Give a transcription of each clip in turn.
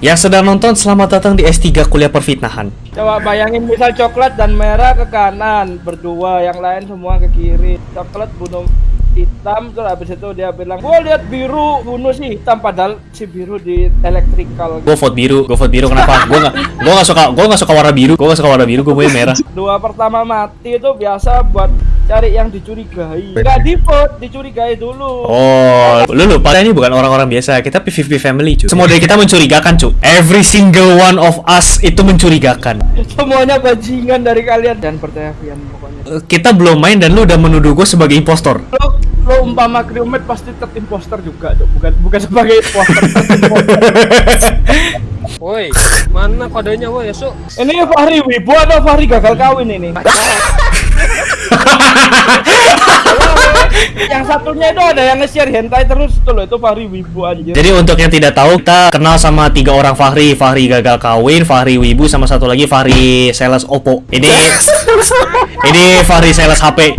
Yang sedang nonton, selamat datang di S3 Kuliah Perfitnahan. Coba bayangin misal coklat dan merah ke kanan berdua, yang lain semua ke kiri. Coklat bunuh hitam terus habis itu dia bilang gua lihat biru bunuh si hitam padahal si biru di elektrikal Gue vote biru, gue vote biru kenapa? Gue gak, gue gak suka, gue gak suka warna biru, gue gak suka warna biru, gue mau merah. dua pertama mati itu biasa buat cari yang dicurigai nggak di vote dicurigai dulu Oh, lu lupa ini bukan orang-orang biasa, kita PVP family cuy. Semua dari kita mencurigakan cuy. Every single one of us itu mencurigakan. semuanya bajingan dari kalian dan percaya Vian pokoknya Eh, Kita belum main dan lu udah menuduh gue sebagai impostor. lo lo umpama crewmate pasti third imposter juga Cuk. bukan bukan sebagai imposter. Woi, mana kodenya woi, Su? ini Fahri Wibu atau Fahri gagal kawin ini yang satunya itu ada yang nge-share hentai terus tuh loh itu Fahri Wibu anjir Jadi untuk yang tidak tahu, kita kenal sama tiga orang Fahri. Fahri gagal kawin, Fahri Wibu, sama satu lagi Fahri sales Oppo. Ini ini Fahri sales HP.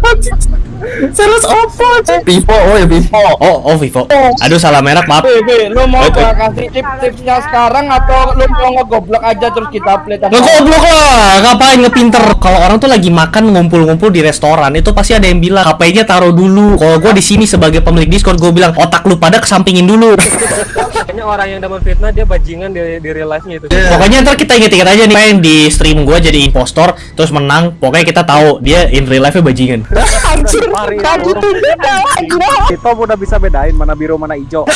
Sales Oppo Vivo, oh ya Vivo Oh, oh Vivo. Aduh salah merek, maaf. Weh, lu mau gua kasih tips-tipsnya sekarang atau lu mau ngegoblok aja terus kita play Ngegoblok lah, ngapain ngepinter? Kalau orang tuh lagi makan ngumpul-ngumpul di restoran, itu pasti ada yang bilang HP-nya taruh dulu. Kalau gua di sini sebagai pemilik Discord, gua bilang otak lu pada kesampingin dulu. Kayaknya orang yang dapat fitnah dia bajingan di, di real life-nya itu. Pokoknya ntar kita inget-inget aja nih, main di stream gua jadi impostor, terus menang. Pokoknya kita tahu dia in real life-nya bajingan. Kita udah bisa bedain mana biru mana hijau.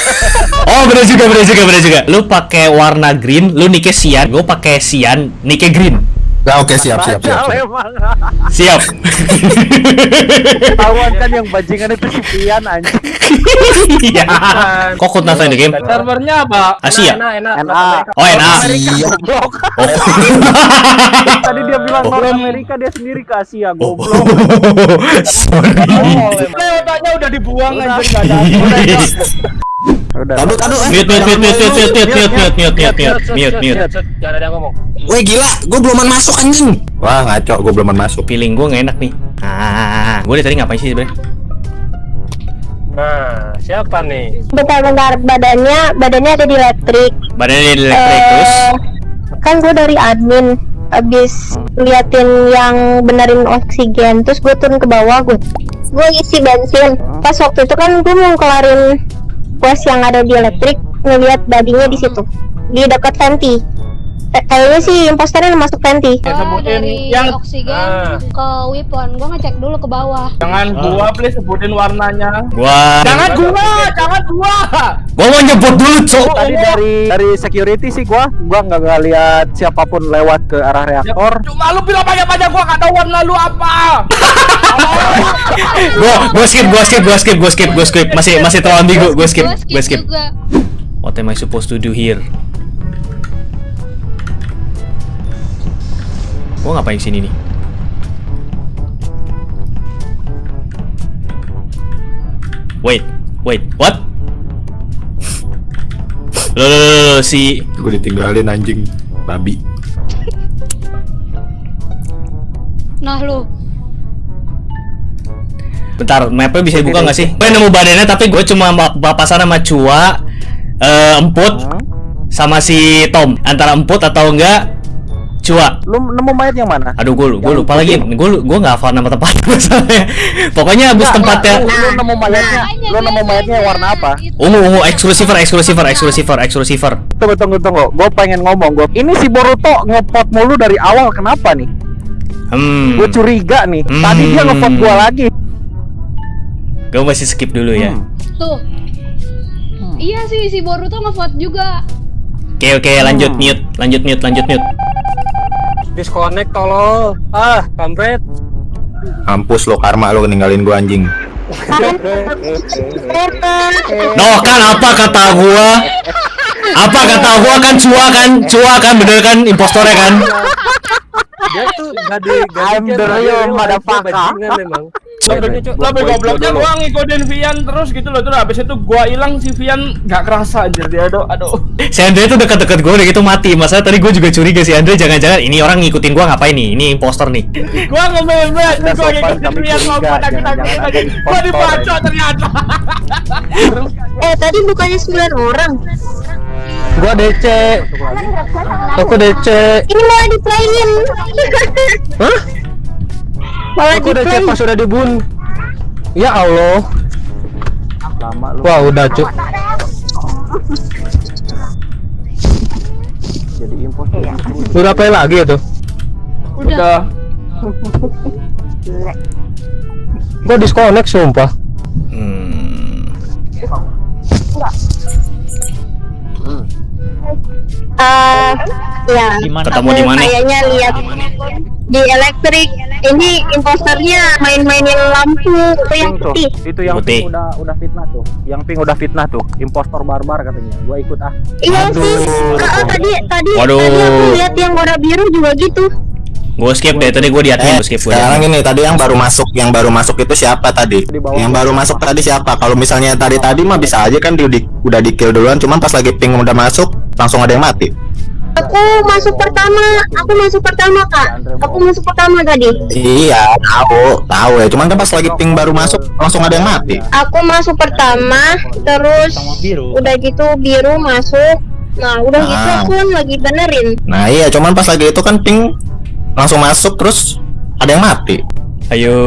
Oh bener juga bener juga bener juga. Lu pakai warna green, lu nike sian, gue pakai sian, nike green. Nah oke siap siap siap, siap. emang. Siap. Tahuan kan yang bajingan itu si Pian anjing. Iya. Kok kut nasa di game? servernya apa Asia. Enak, enak. NA. Oh NA. Iya. Goblok. Oh. Tadi dia bilang Oh. North Amerika dia sendiri ke Asia Oh. goblok. Sorry. Ini otaknya udah dibuang anjir gak ada Udah. Aduh aduh eh. Mute mute mute mute mute mute mute mute mute mute mute mute mute. Yang ngomong. Weh gila, gue beluman masuk anjing. Wah ngaco, gue beluman masuk. Feeling gue gak enak nih. Ah, gue dari tadi ngapain sih sebenarnya? Nah, siapa nih? bentar-bentar badannya badannya ada di elektrik Badannya di elektrik terus. Eh, kan gue dari admin abis liatin yang benerin oksigen terus gue turun ke bawah gue gue isi bensin pas waktu itu kan gue mau kelarin quest yang ada di elektrik ngeliat badinya di situ di dekat venti kayaknya sih imposternya masuk venti Ya, Oh, sebutin dari yang- oksigen Ah. ke weapon. Gua ngecek dulu ke bawah. jangan gua please sebutin warnanya Gua jangan gua jangan gua gua mau nyebut dulu, Cok. Tadi dari dari security sih gua gua nggak nggak lihat siapa pun lewat ke arah reaktor. cuma lu bilang banyak-banyak gua gak tahu warna lu apa Gua gua skip, gua skip, gua skip, gua skip, gua skip. Masih masih terlalu ambigu, gua skip, Gua gua skip. What am I supposed to do here? Gua ngapain sini nih? Wait, wait, what? Loh, loh, loh, loh, si Gue ditinggalin anjing, babi. Nah lu, Bentar, mapnya bisa dibuka nggak sih? Gue nemu badannya tapi gue cuma papasan sama Cua, eh, Emput, sama si Tom. Antara Emput atau enggak Cua. Lu nemu mayat yang mana? Aduh, gue gue lupa lagi. Gue gue nggak hafal nama tempat masalahnya. Pokoknya abis tempatnya Lu, lu nemu mayatnya, Makanya lu nemu mayatnya warna apa? ungu ungu eksklusiver eksklusiver eksklusiver eksklusiver. Tunggu tunggu tunggu. Gue pengen ngomong gue. Ini si Boruto ngepot mulu dari awal. Kenapa nih? Hmm. Gue curiga nih. Tadi dia Hmm. ngepot gua lagi. Gue masih skip dulu ya. Hmm. Tuh. Iya sih si Boruto ngevote juga. Oke oke lanjut Hmm. mute lanjut mute lanjut mute. Disconnect tolol. Ah, kampret. Mampus lo karma lo ninggalin gue anjing. Noh kan apa kata gua? Apa kata gua kan Cua kan Cua kan bener kan impostornya kan? Dia tuh gak di gak di- the dia- real dia motherfucker. bajingan lebih gobloknya gua ngikutin Vian terus gitu loh terus habis itu gua hilang si Vian gak kerasa anjir dia aduh aduh Si Andre tuh dekat-dekat gue udah gitu mati. Masa tadi gue juga curiga si Andre jangan-jangan ini orang ngikutin gua ngapain nih? Ini impostor nih. gua ngomel banget Udah gua ngikutin Vian curiga, ngomong takut gua dibaca ya. ternyata eh tadi bukannya 9 orang Gua DC. Aku DC. Ini malah di playin. Hah? Malah Aku DC play. pas udah dibun. Ya Allah. Lama lu Wah, udah, Cuk. jadi imposter. Udah play lagi itu. Udah. Gua disconnect sumpah. Hmm. Eh, ya. Ketemu di mana? Kayaknya lihat di elektrik. Ini imposternya main-mainin lampu itu yang tuh. putih. Itu yang Putih. pink udah udah fitnah tuh. Yang pink udah fitnah tuh. Impostor barbar katanya. Gua ikut ah. Iya sih. Ah, ah, tadi tadi Waduh. tadi aku lihat yang warna biru juga gitu. Gue skip deh tadi gue di admin Eh, gue skip gue. sekarang ini tadi yang baru masuk, yang baru masuk itu siapa tadi? Yang baru masuk tadi siapa? Kalau misalnya tadi tadi mah bisa aja kan di, di- udah di kill duluan, cuman pas lagi ping udah masuk langsung ada yang mati. Aku masuk pertama, aku masuk pertama kak. Aku masuk pertama tadi. Iya, tahu, tahu ya. Cuman kan pas lagi ping baru masuk langsung ada yang mati. Aku masuk pertama, terus udah gitu biru masuk. Nah udah gitu Ah. aku kan lagi benerin. Nah iya, cuman pas lagi itu kan ping langsung masuk terus ada yang mati. Ayo.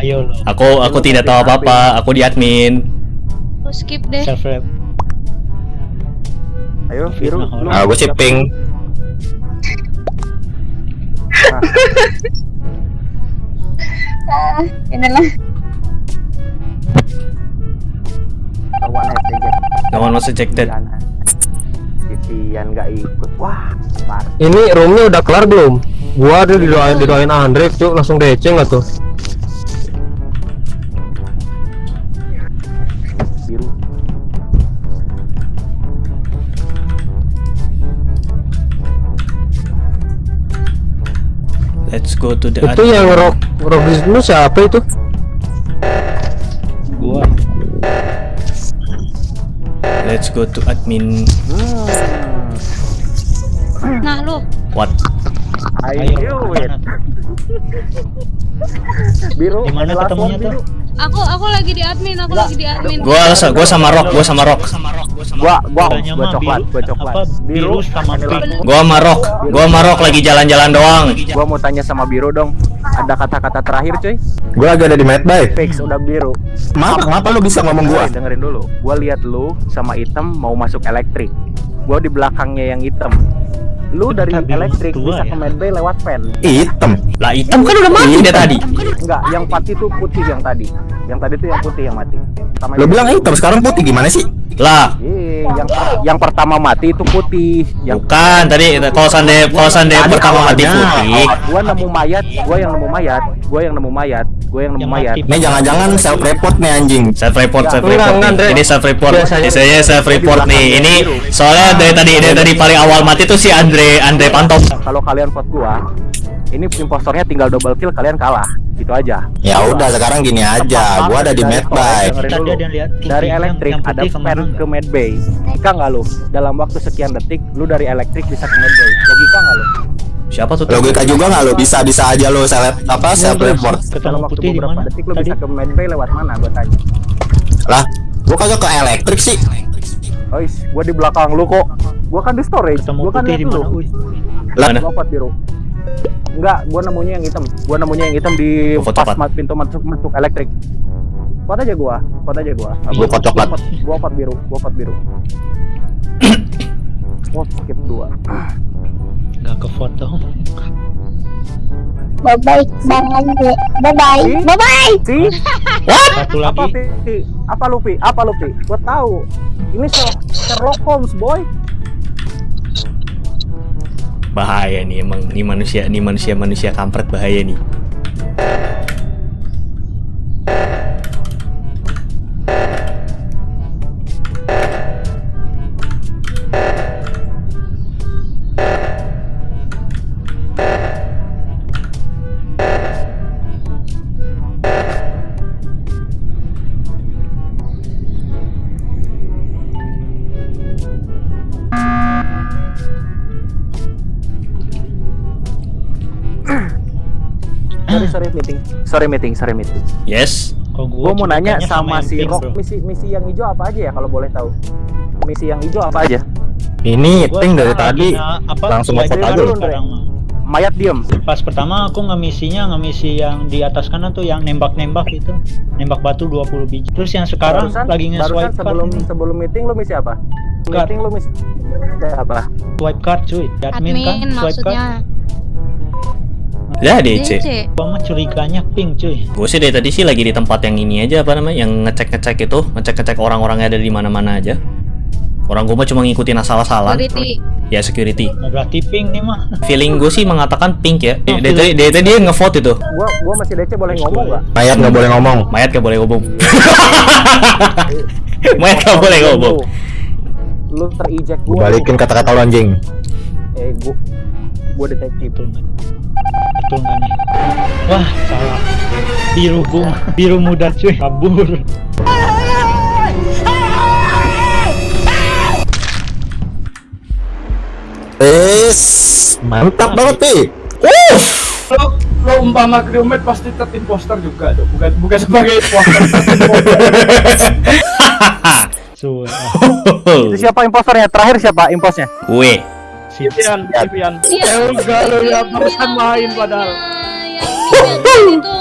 Ayo. Aku aku tidak tahu apa-apa. Aku di admin. Aku skip deh. Ayo, biru. lu. Nah, gue sih ping. Inilah. Lawan STJ. No one was ejected. Titian nggak ikut. Wah. Ini roomnya udah kelar belum? Gua ada didoain didoain Andre tuh langsung DC nggak tuh? Let's go to the Itu yang rock rock situ siapa itu? Gua. Let's go to admin. Nah lu, What? I Ayo. knew it. Biru. Di mana ketemunya tuh? Aku aku lagi di admin, aku lagi di admin. Gua gua sama Rock, gua sama Rock. Gua gua gua coklat, gua coklat. biru sama pink. Gua sama Rock. Gua sama Rock lagi jalan-jalan doang. Gua mau tanya sama biru dong. Ada kata-kata terakhir, cuy. Gue lagi ada di medbay. Fix udah biru. Kenapa? Kenapa lu bisa ngomong gua? Dengerin, dengerin dulu. Gua lihat lu sama item mau masuk elektrik. Gua di belakangnya yang hitam. Lu dari elektrik bisa ya? ke medbay lewat fan. Hitam. Lah hitam kan udah mati dia tadi. Enggak, yang putih tuh putih yang tadi. Yang tadi tuh yang putih yang mati. Pertama Lu bilang hitam, sekarang putih gimana sih? Lah, Eh, yang per- yang pertama mati itu putih. Yang bukan tadi kalau sande kalau sande pertama mati putih. gua nemu mayat, gua yang nemu mayat, gua yang nemu mayat, gua yang nemu mayat. Ini jangan-jangan self report nih anjing. Self report, self report. Ini self report. Biasanya- self report nih. Ini soalnya dari tadi dari tadi paling awal mati tuh si Andre Andre Pantom. Kalau kalian vote gua, ini impostornya tinggal double kill kalian kalah. Gitu aja. Ya udah sekarang gini aja, gua ada di medbay. Dari yang- elektrik ada ke mana ke medbay. Logika nggak lu? Dalam waktu sekian detik, lu dari elektrik bisa ke medbay. Logika nggak lu? Siapa tuh? Logika juga nggak lu bisa bisa aja lu seleb apa self report. Ketemu Dalam waktu beberapa detik lu Tadi bisa ke medbay lewat mana? Gua tanya. Lah, gua kagak ke elektrik sih. Ois, gua di belakang lu kok. Gua kan di storage. ketemu Gua kan di mana? Lah, biru. Enggak, gua nemunya yang hitam. Gua nemunya yang hitam di vote pas coklat. ma- pintu masuk masuk elektrik. Vote aja gua, vote aja gua. Gua vote coklat. Gua vote biru, gua vote biru. Oh, skip dua. Nggak ke foto. Bye bye, bang Andre. Bye bye, bye bye. Si, Satu apa lagi. Apa lu Pi? Apa lu Pi? Gua tahu. Ini Sher- Sherlock Holmes, boy. Bahaya nih emang nih manusia nih manusia manusia kampret bahaya nih. Sorry meeting, sorry meeting. Yes. Kalau Gua mau nanya sama yang si Rock bro. misi misi yang hijau apa aja ya kalau boleh tahu? Misi yang hijau apa aja? Ini Gua ping dari tadi apa, langsung dulu aja sekarang, mah. Mayat diem. Pas pertama aku ngemisinya ngemisi yang di atas kanan tuh yang nembak-nembak itu. Nembak batu 20 biji. Terus yang sekarang Barusan- lagi barusan nge-swipe sebelum card. sebelum meeting lu misi apa? Card. Meeting lu misi apa? Swipe card cuy. Admin, kan Admin swipe card. Lah DC. DC. Gua mah curiganya pink cuy. Gue sih dari tadi sih lagi di tempat yang ini aja apa namanya, yang ngecek-ngecek itu, ngecek-ngecek orang-orangnya ada di mana-mana aja. Orang gue mah cuma ngikutin asal-asalan. Security. Ya security. Nah, berarti pink nih mah. Feeling gue sih mengatakan pink ya. Oh, Dari tadi dari tadi dia ngevote itu. Gua gua masih DC boleh ngomong nggak? Mayat nggak boleh ngomong. Mayat gak boleh ngomong. Mayat gak boleh ngomong. Lu terijek Gua gua. balikin kata-kata lu anjing. Eh gua gua detektif. Betul nih? Wah salah. Biru gua, biru muda cuy. Kabur. Wes, mantap banget pi. Lo lo umpama kriumet pasti tet imposter juga tuh. Bukan bukan sebagai imposter. So, ah, Itu siapa imposternya? Terakhir siapa imposnya? Gue. Si Vivian, Vivian. Iya. Eh enggak lo ya barusan main padahal. Yang yang itu